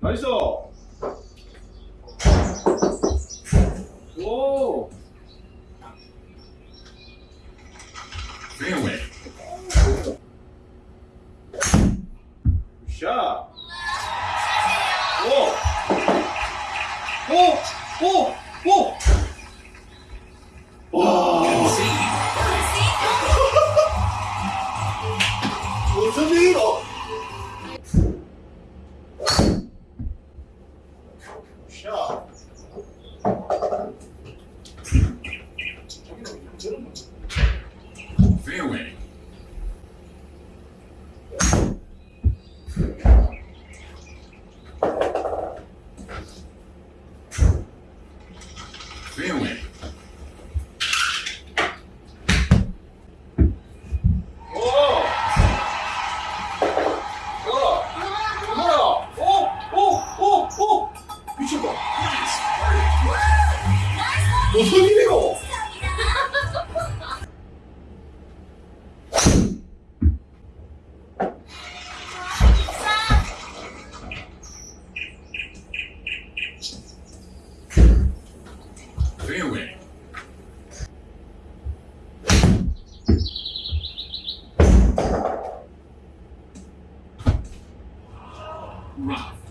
나이스. 오. Fairway. 샷. 오. 오. 오. 오. 와. 무슨 일이 shop. Fairway. Fairway. の？ぞみでも Rough.